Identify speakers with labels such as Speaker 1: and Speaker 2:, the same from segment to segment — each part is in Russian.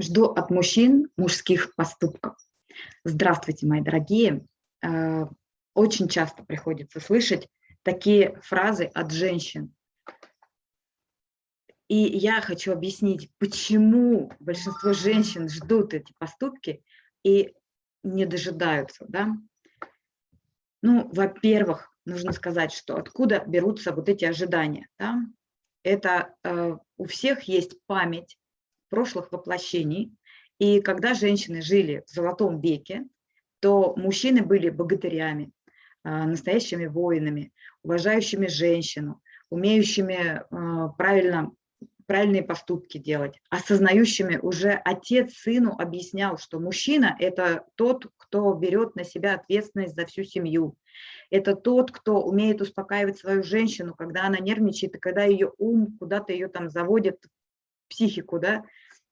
Speaker 1: Жду от мужчин мужских поступков. Здравствуйте, мои дорогие. Э, очень часто приходится слышать такие фразы от женщин. И я хочу объяснить, почему большинство женщин ждут эти поступки и не дожидаются. Да? Ну, во-первых, нужно сказать, что откуда берутся вот эти ожидания. Да? Это э, у всех есть память прошлых воплощений. И когда женщины жили в золотом веке, то мужчины были богатырями, а, настоящими воинами, уважающими женщину, умеющими а, правильно, правильные поступки делать, осознающими уже отец сыну объяснял, что мужчина – это тот, кто берет на себя ответственность за всю семью. Это тот, кто умеет успокаивать свою женщину, когда она нервничает, и когда ее ум куда-то ее там заводит, психику, да,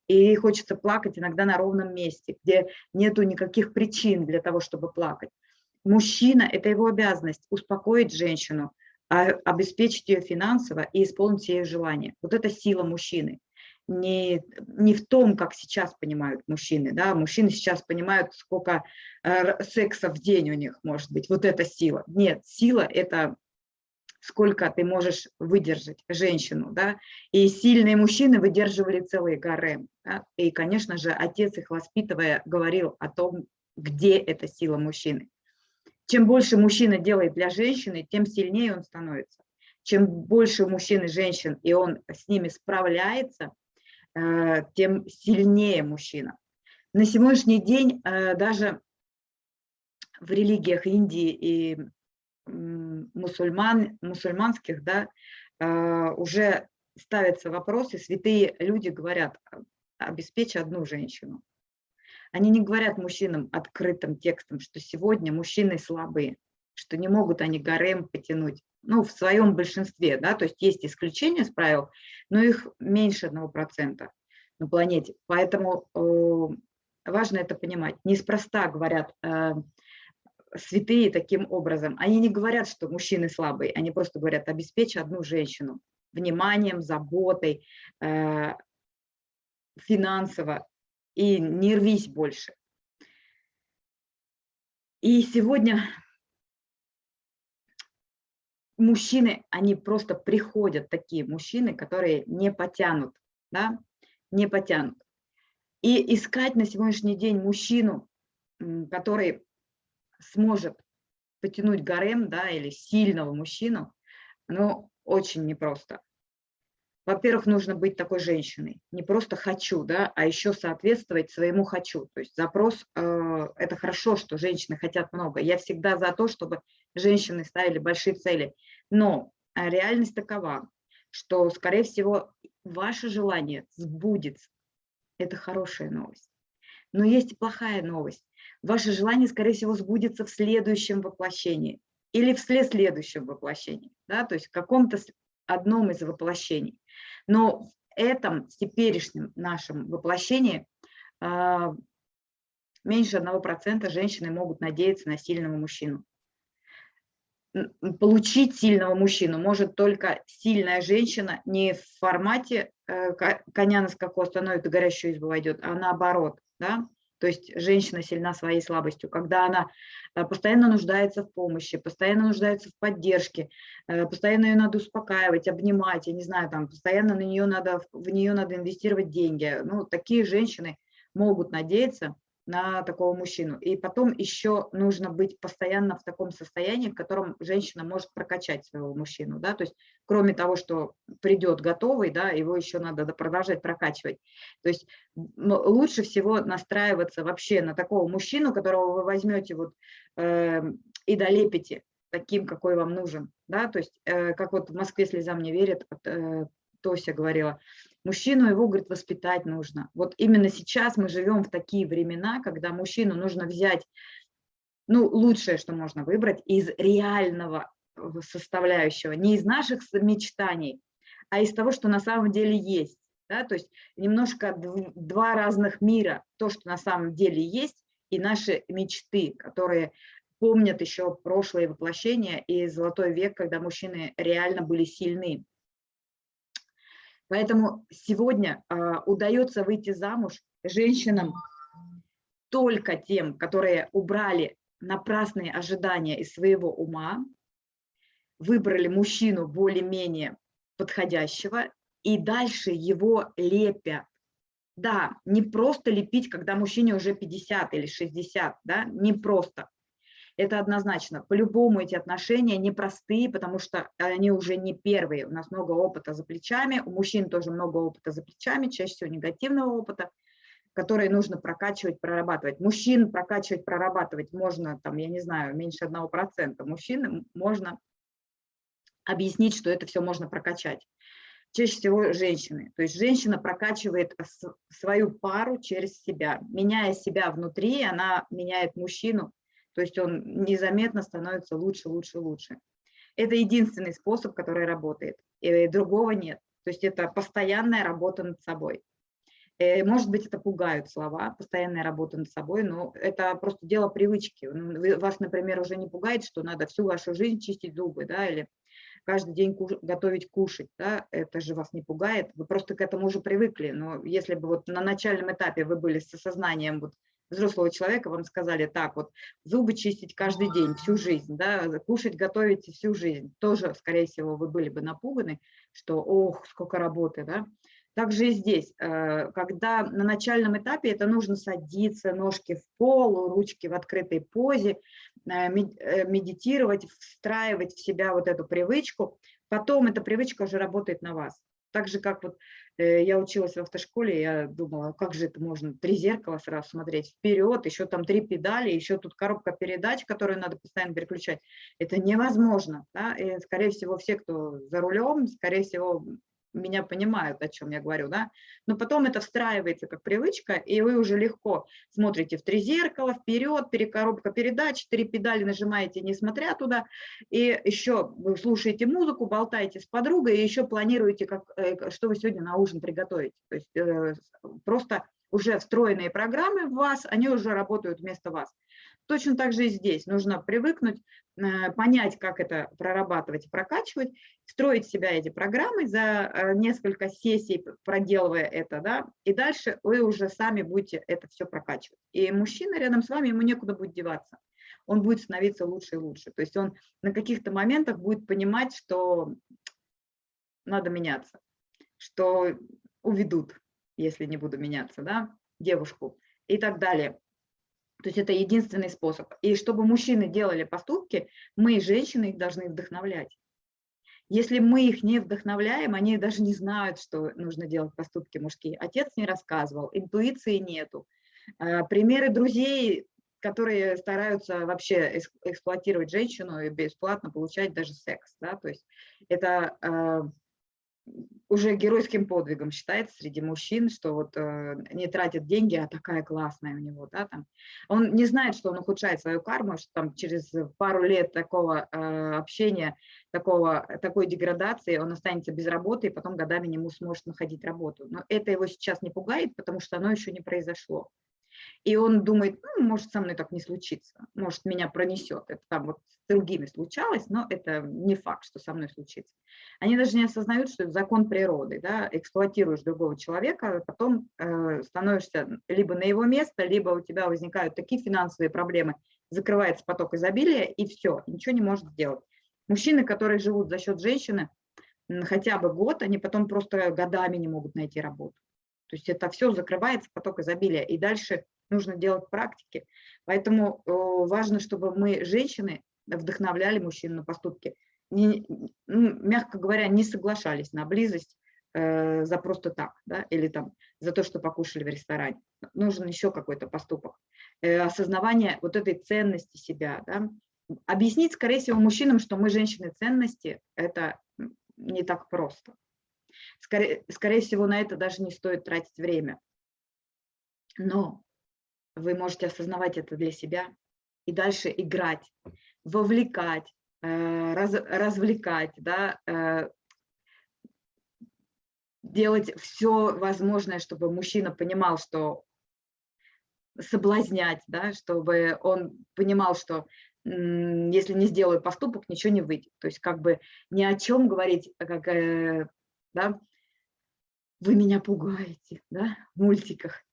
Speaker 1: и хочется плакать иногда на ровном месте, где нету никаких причин для того, чтобы плакать. Мужчина – это его обязанность успокоить женщину, а, обеспечить ее финансово и исполнить ее желания. Вот это сила мужчины. Не, не в том, как сейчас понимают мужчины. Да? Мужчины сейчас понимают, сколько э, секса в день у них может быть. Вот это сила. Нет, сила – это сколько ты можешь выдержать женщину, да, и сильные мужчины выдерживали целые гарем, да? и, конечно же, отец их воспитывая говорил о том, где эта сила мужчины. Чем больше мужчина делает для женщины, тем сильнее он становится. Чем больше у мужчины женщин, и он с ними справляется, э, тем сильнее мужчина. На сегодняшний день э, даже в религиях Индии и мусульман, мусульманских, да, а, уже ставятся вопросы, святые люди говорят, обеспечь одну женщину. Они не говорят мужчинам открытым текстом, что сегодня мужчины слабые, что не могут они гарем потянуть. Ну, в своем большинстве, да, то есть есть исключения с правил, но их меньше одного процента на планете. Поэтому э, важно это понимать. Неспроста говорят, э, святые таким образом. Они не говорят, что мужчины слабые, они просто говорят, обеспечь одну женщину вниманием, заботой, э, финансово, и не рвись больше. И сегодня мужчины, они просто приходят, такие мужчины, которые не потянут, да, не потянут. И искать на сегодняшний день мужчину, который сможет потянуть гарем, да, или сильного мужчину, ну, очень непросто. Во-первых, нужно быть такой женщиной, не просто хочу, да, а еще соответствовать своему хочу. То есть запрос, э, это хорошо, что женщины хотят много. Я всегда за то, чтобы женщины ставили большие цели. Но реальность такова, что, скорее всего, ваше желание сбудется. Это хорошая новость. Но есть и плохая новость ваше желание, скорее всего, сбудется в следующем воплощении или в следующем воплощении, да, то есть в каком-то одном из воплощений. Но в этом теперешнем нашем воплощении э, меньше 1% женщины могут надеяться на сильного мужчину. Получить сильного мужчину может только сильная женщина не в формате э, коня на скаку остановит и горящую избу войдет, а наоборот. Да? То есть женщина сильна своей слабостью, когда она э, постоянно нуждается в помощи, постоянно нуждается в поддержке, э, постоянно ее надо успокаивать, обнимать, я не знаю, там постоянно на нее надо, в нее надо инвестировать деньги. Ну, такие женщины могут надеяться на такого мужчину. И потом еще нужно быть постоянно в таком состоянии, в котором женщина может прокачать своего мужчину. Да? То есть кроме того, что придет готовый, да, его еще надо продолжать прокачивать. То есть лучше всего настраиваться вообще на такого мужчину, которого вы возьмете вот, э, и долепите таким, какой вам нужен. Да? То есть э, как вот в Москве слезам не верят, э, Тося говорила, Мужчину его, говорит, воспитать нужно. Вот именно сейчас мы живем в такие времена, когда мужчину нужно взять, ну, лучшее, что можно выбрать, из реального э, составляющего, не из наших мечтаний, а из того, что на самом деле есть. Да? То есть немножко два разных мира, то, что на самом деле есть, и наши мечты, которые помнят еще прошлые воплощения и золотой век, когда мужчины реально были сильны. Поэтому сегодня э, удается выйти замуж женщинам только тем, которые убрали напрасные ожидания из своего ума, выбрали мужчину более-менее подходящего и дальше его лепят. Да, не просто лепить, когда мужчине уже 50 или 60, да, не просто. Это однозначно. По-любому эти отношения непростые, потому что они уже не первые. У нас много опыта за плечами, у мужчин тоже много опыта за плечами, чаще всего негативного опыта, который нужно прокачивать, прорабатывать. Мужчин прокачивать, прорабатывать можно, там, я не знаю, меньше одного процента. Мужчин можно объяснить, что это все можно прокачать. Чаще всего женщины. То есть женщина прокачивает свою пару через себя. Меняя себя внутри, она меняет мужчину то есть он незаметно становится лучше, лучше, лучше. Это единственный способ, который работает, и другого нет. То есть это постоянная работа над собой. Э, может быть, это пугают слова, постоянная работа над собой, но это просто дело привычки. Ну, вас, например, уже не пугает, что надо всю вашу жизнь чистить зубы, да, или каждый день куш готовить кушать, да, это же вас не пугает, вы просто к этому уже привыкли. Но если бы вот на начальном этапе вы были с осознанием вот взрослого человека вам сказали, так вот, зубы чистить каждый день, всю жизнь, да, кушать, готовить всю жизнь, тоже, скорее всего, вы были бы напуганы, что, ох, сколько работы, да. Также и здесь, э, когда на начальном этапе это нужно садиться, ножки в пол, ручки в открытой позе, э, э, медитировать, встраивать в себя вот эту привычку, потом эта привычка уже работает на вас. Так же, как вот Э, я училась в автошколе, я думала, как же это можно, три зеркала сразу смотреть вперед, еще там три педали, еще тут коробка передач, которую надо постоянно переключать. Это невозможно. Да? И, скорее всего, все, кто за рулем, скорее всего, меня понимают, о чем я говорю, да, но потом это встраивается как привычка, и вы уже легко смотрите в три зеркала, вперед, перекоробка передач, три педали нажимаете, несмотря туда, и еще вы слушаете музыку, болтаете с подругой, и еще планируете, как, э, что вы сегодня на ужин приготовите, то есть э, просто уже встроенные программы в вас, они уже работают вместо вас. Точно так же и здесь. Нужно привыкнуть, э, понять, как это прорабатывать и прокачивать, строить себя эти программы за э, несколько сессий, проделывая это, да, и дальше вы уже сами будете это все прокачивать. И мужчина рядом с вами, ему некуда будет деваться. Он будет становиться лучше и лучше. То есть он на каких-то моментах будет понимать, что надо меняться, что уведут, если не буду меняться, да, девушку и так далее. То есть это единственный способ. И чтобы мужчины делали поступки, мы, женщины, их должны вдохновлять. Если мы их не вдохновляем, они даже не знают, что нужно делать поступки мужские. Отец не рассказывал, интуиции нету. А, примеры друзей, которые стараются вообще эксплуатировать женщину и бесплатно получать даже секс. Да? То есть это а, уже геройским подвигом считается среди мужчин, что вот э, не тратит деньги, а такая классная у него, да, там. Он не знает, что он ухудшает свою карму, что там через пару лет такого э, общения, такого, такой деградации он останется без работы и потом годами не сможет находить работу. Но это его сейчас не пугает, потому что оно еще не произошло. И он думает, ну, может, со мной так не случится, может, меня пронесет. Это там вот с другими случалось, но это не факт, что со мной случится. Они даже не осознают, что это закон природы. Да? Эксплуатируешь другого человека, а потом э, становишься либо на его место, либо у тебя возникают такие финансовые проблемы, закрывается поток изобилия, и все, ничего не может сделать. Мужчины, которые живут за счет женщины, хотя бы год, они потом просто годами не могут найти работу. То есть это все закрывается, поток изобилия, и дальше нужно делать практики. Поэтому важно, чтобы мы, женщины, вдохновляли мужчин на поступки. Не, ну, мягко говоря, не соглашались на близость э, за просто так, да, или там за то, что покушали в ресторане. Нужен еще какой-то поступок. Э, осознавание вот этой ценности себя, да. Объяснить, скорее всего, мужчинам, что мы женщины ценности, это не так просто. Скорее, скорее всего, на это даже не стоит тратить время. Но вы можете осознавать это для себя и дальше играть, вовлекать, э, раз, развлекать, да, э, делать все возможное, чтобы мужчина понимал, что соблазнять, да, чтобы он понимал, что если не сделаю поступок, ничего не выйдет. То есть как бы ни о чем говорить, как, э, да, вы меня пугаете, да, в мультиках.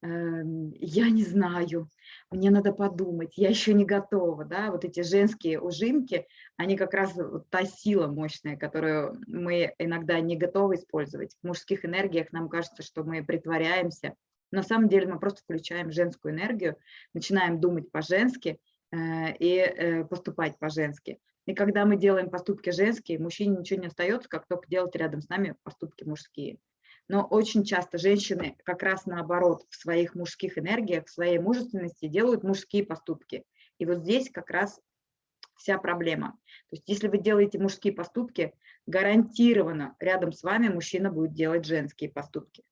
Speaker 1: Эм, я не знаю, мне надо подумать, я еще не готова, да, вот эти женские ужимки, они как раз та сила мощная, которую мы иногда не готовы использовать. В мужских энергиях нам кажется, что мы притворяемся, на самом деле мы просто включаем женскую энергию, начинаем думать по-женски э, и э, поступать по-женски. И когда мы делаем поступки женские, мужчине ничего не остается, как только делать рядом с нами поступки мужские но очень часто женщины как раз наоборот в своих мужских энергиях, в своей мужественности делают мужские поступки. И вот здесь как раз вся проблема. То есть если вы делаете мужские поступки, гарантированно рядом с вами мужчина будет делать женские поступки.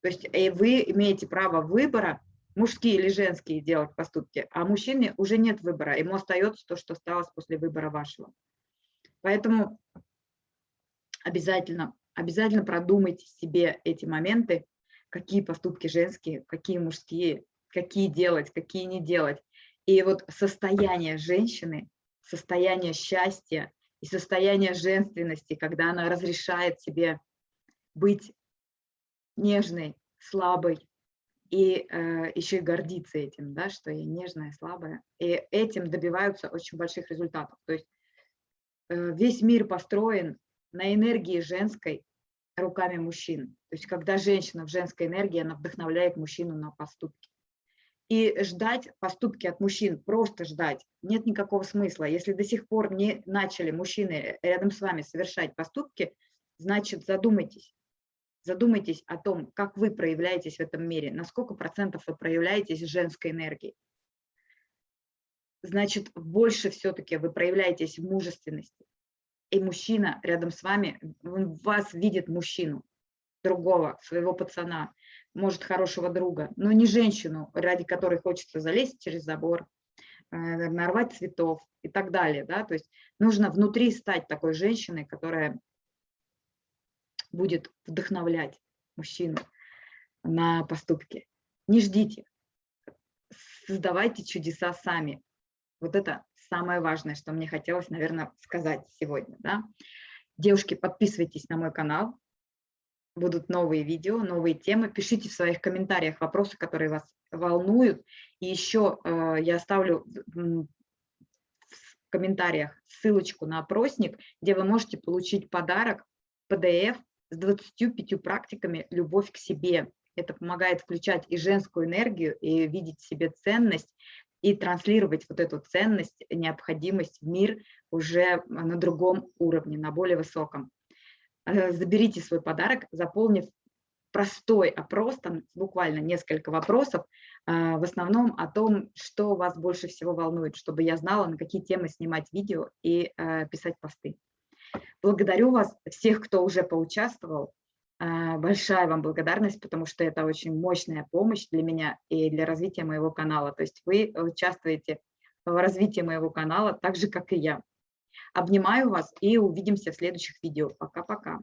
Speaker 1: То есть и вы имеете право выбора, мужские или женские делать поступки, а мужчине уже нет выбора, ему остается то, что осталось после выбора вашего. Поэтому обязательно обязательно продумайте себе эти моменты, какие поступки женские, какие мужские, какие делать, какие не делать. И вот состояние женщины, состояние счастья и состояние женственности, когда она разрешает себе быть нежной, слабой, и э, еще и гордиться этим, да, что я нежная, слабая. И этим добиваются очень больших результатов. То есть э, весь мир построен на энергии женской руками мужчин. То есть когда женщина в женской энергии, она вдохновляет мужчину на поступки. И ждать поступки от мужчин, просто ждать, нет никакого смысла. Если до сих пор не начали мужчины рядом с вами совершать поступки, значит задумайтесь. Задумайтесь о том, как вы проявляетесь в этом мире, на сколько процентов вы проявляетесь женской энергией. Значит, больше все-таки вы проявляетесь в мужественности и мужчина рядом с вами, он вас видит мужчину, другого, своего пацана, может, хорошего друга, но не женщину, ради которой хочется залезть через забор, э, нарвать цветов и так далее. Да? То есть нужно внутри стать такой женщиной, которая будет вдохновлять мужчину на поступки. Не ждите, создавайте чудеса сами. Вот это самое важное, что мне хотелось, наверное, сказать сегодня. Да? Девушки, подписывайтесь на мой канал, будут новые видео, новые темы. Пишите в своих комментариях вопросы, которые вас волнуют. И еще э, я оставлю в комментариях ссылочку на опросник, где вы можете получить подарок PDF с 25 практиками «Любовь к себе». Это помогает включать и женскую энергию, и видеть в себе ценность, и транслировать вот эту ценность, необходимость в мир уже на другом уровне, на более высоком. Э, заберите свой подарок, заполнив простой опрос, там буквально несколько вопросов, э, в основном о том, что вас больше всего волнует, чтобы я знала, на какие темы снимать видео и э, писать посты. Благодарю вас, всех, кто уже поучаствовал. А, большая вам благодарность, потому что это очень мощная помощь для меня и для развития моего канала. То есть вы участвуете в развитии моего канала так же, как и я. Обнимаю вас и увидимся в следующих видео. Пока-пока.